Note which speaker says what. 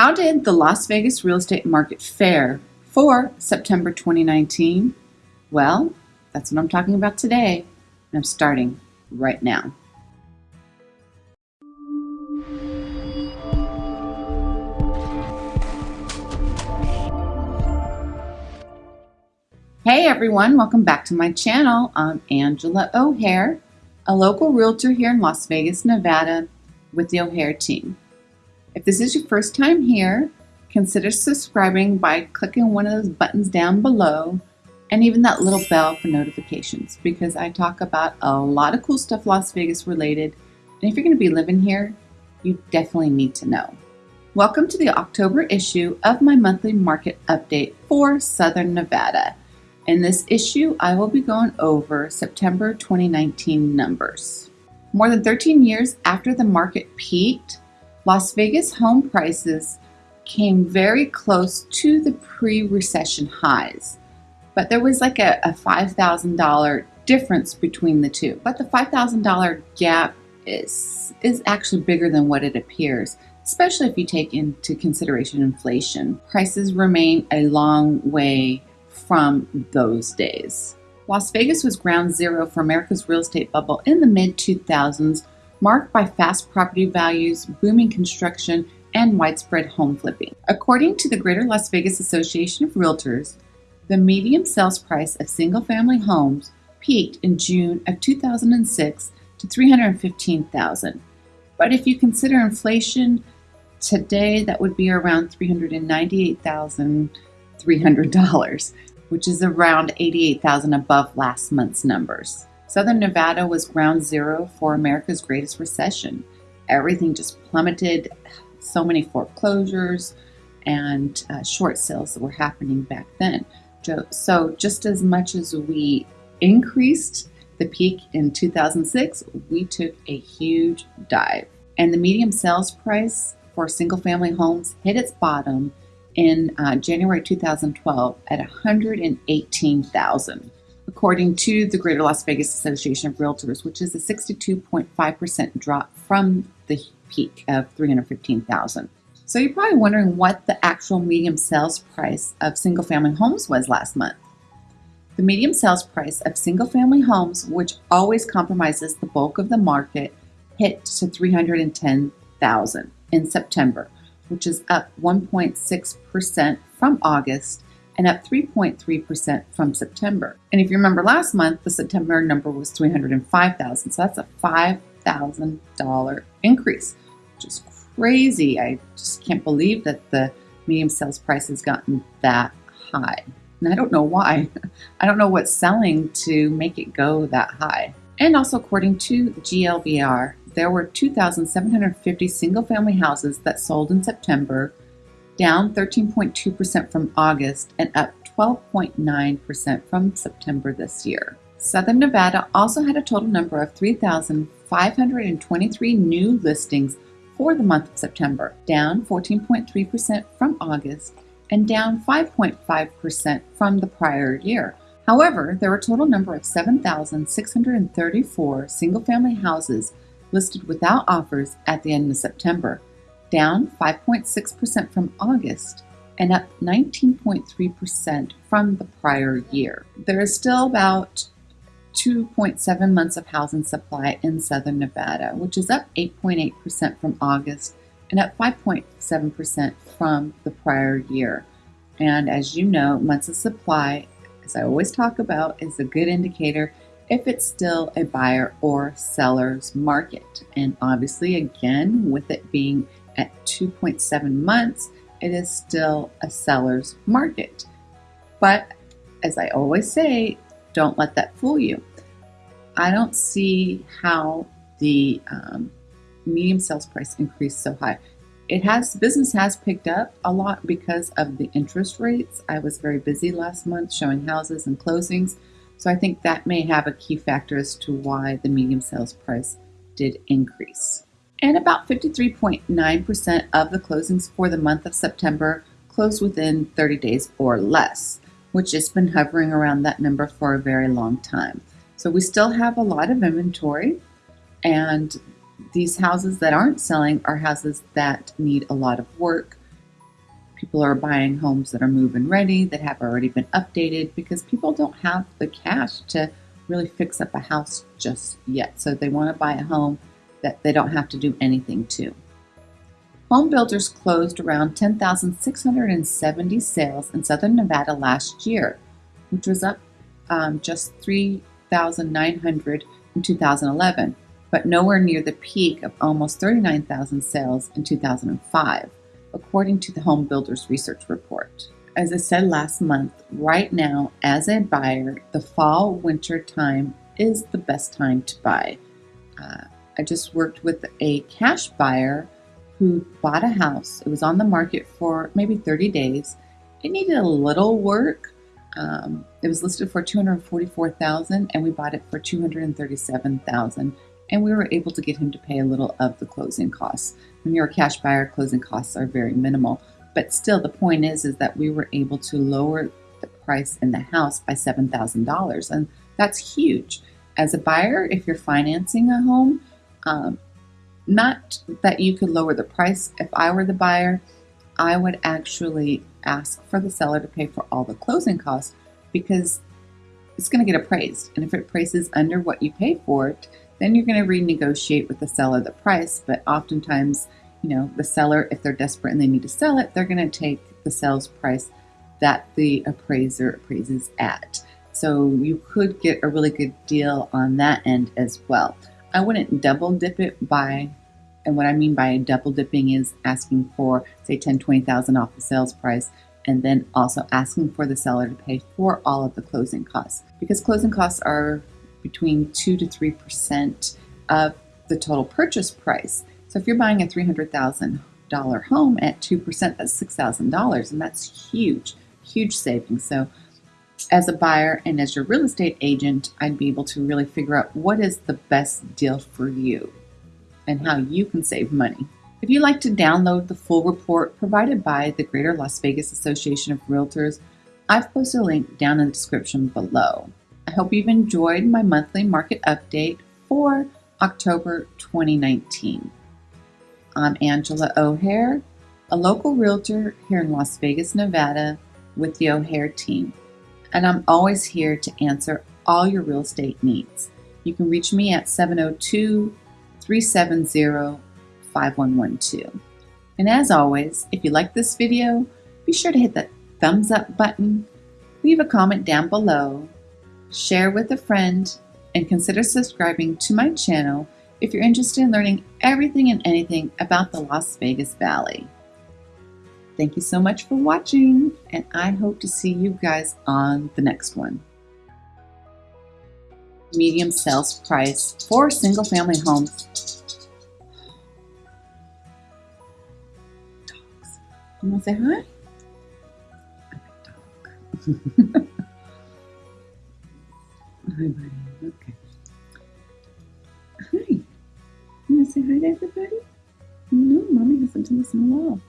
Speaker 1: How did the Las Vegas real estate market fare for September 2019? Well, that's what I'm talking about today, and I'm starting right now. Hey everyone, welcome back to my channel. I'm Angela O'Hare, a local realtor here in Las Vegas, Nevada with the O'Hare team. If this is your first time here, consider subscribing by clicking one of those buttons down below and even that little bell for notifications because I talk about a lot of cool stuff Las Vegas related. And if you're going to be living here, you definitely need to know. Welcome to the October issue of my monthly market update for Southern Nevada. In this issue, I will be going over September 2019 numbers. More than 13 years after the market peaked, Las Vegas home prices came very close to the pre-recession highs, but there was like a, a $5,000 difference between the two. But the $5,000 gap is, is actually bigger than what it appears, especially if you take into consideration inflation. Prices remain a long way from those days. Las Vegas was ground zero for America's real estate bubble in the mid 2000s marked by fast property values, booming construction, and widespread home flipping. According to the Greater Las Vegas Association of Realtors, the median sales price of single family homes peaked in June of 2006 to 315,000. But if you consider inflation, today that would be around $398,300, which is around 88,000 above last month's numbers. Southern Nevada was ground zero for America's greatest recession. Everything just plummeted, so many foreclosures and uh, short sales that were happening back then. So, just as much as we increased the peak in 2006, we took a huge dive. And the medium sales price for single family homes hit its bottom in uh, January 2012 at 118,000 according to the Greater Las Vegas Association of Realtors, which is a 62.5% drop from the peak of 315,000. So you're probably wondering what the actual medium sales price of single family homes was last month. The medium sales price of single family homes, which always compromises the bulk of the market, hit to 310,000 in September, which is up 1.6% from August and up 3.3% from September. And if you remember last month, the September number was 305,000. So that's a $5,000 increase, which is crazy. I just can't believe that the medium sales price has gotten that high. And I don't know why. I don't know what's selling to make it go that high. And also, according to GLVR, there were 2,750 single family houses that sold in September down 13.2% from August and up 12.9% from September this year. Southern Nevada also had a total number of 3,523 new listings for the month of September, down 14.3% from August and down 5.5% from the prior year. However, there were a total number of 7,634 single family houses listed without offers at the end of September, down 5.6% from August and up 19.3% from the prior year. There is still about 2.7 months of housing supply in southern Nevada, which is up 8.8% from August and up 5.7% from the prior year. And as you know, months of supply, as I always talk about, is a good indicator if it's still a buyer or seller's market. And obviously, again, with it being at 2.7 months, it is still a seller's market. But as I always say, don't let that fool you. I don't see how the um, medium sales price increased so high. It has business has picked up a lot because of the interest rates. I was very busy last month showing houses and closings, so I think that may have a key factor as to why the medium sales price did increase. And about 53.9% of the closings for the month of September closed within 30 days or less, which has been hovering around that number for a very long time. So we still have a lot of inventory, and these houses that aren't selling are houses that need a lot of work people are buying homes that are move and ready, that have already been updated, because people don't have the cash to really fix up a house just yet. So they want to buy a home that they don't have to do anything to. Home builders closed around 10,670 sales in southern Nevada last year, which was up um, just 3,900 in 2011, but nowhere near the peak of almost 39,000 sales in 2005, according to the Home Builders Research Report. As I said last month, right now, as a buyer, the fall winter time is the best time to buy. Uh, I just worked with a cash buyer who bought a house. It was on the market for maybe 30 days. It needed a little work. Um, it was listed for 244,000 and we bought it for 237,000 and we were able to get him to pay a little of the closing costs. When you're a cash buyer, closing costs are very minimal. But still, the point is, is that we were able to lower the price in the house by $7,000. And that's huge. As a buyer, if you're financing a home, um, not that you could lower the price. If I were the buyer, I would actually ask for the seller to pay for all the closing costs because it's going to get appraised. And if it prices under what you pay for it, then you're going to renegotiate with the seller the price. But oftentimes, you know, the seller, if they're desperate and they need to sell it, they're going to take the sales price that the appraiser appraises at. So you could get a really good deal on that end as well. I wouldn't double dip it by and what I mean by double dipping is asking for, say, 10, 20,000 off the sales price, and then also asking for the seller to pay for all of the closing costs. Because closing costs are between 2 to 3% of the total purchase price. So if you're buying a $300,000 home at 2%, that's $6,000, and that's huge, huge savings. So as a buyer and as your real estate agent, I'd be able to really figure out what is the best deal for you and how you can save money. If you'd like to download the full report provided by the Greater Las Vegas Association of Realtors, I've posted a link down in the description below. I hope you've enjoyed my monthly market update for October 2019. I'm Angela O'Hare, a local realtor here in Las Vegas, Nevada with the O'Hare team, and I'm always here to answer all your real estate needs. You can reach me at 702 370 5112. And as always, if you like this video, be sure to hit the thumbs up button, leave a comment down below, share with a friend, and consider subscribing to my channel if you're interested in learning everything and anything about the Las Vegas Valley. Thank you so much for watching, and I hope to see you guys on the next one. Medium sales price for single family homes You want to say hi? dog. hi, buddy. Okay. Hi. You want to say hi to everybody? No, mommy hasn't done this in a while.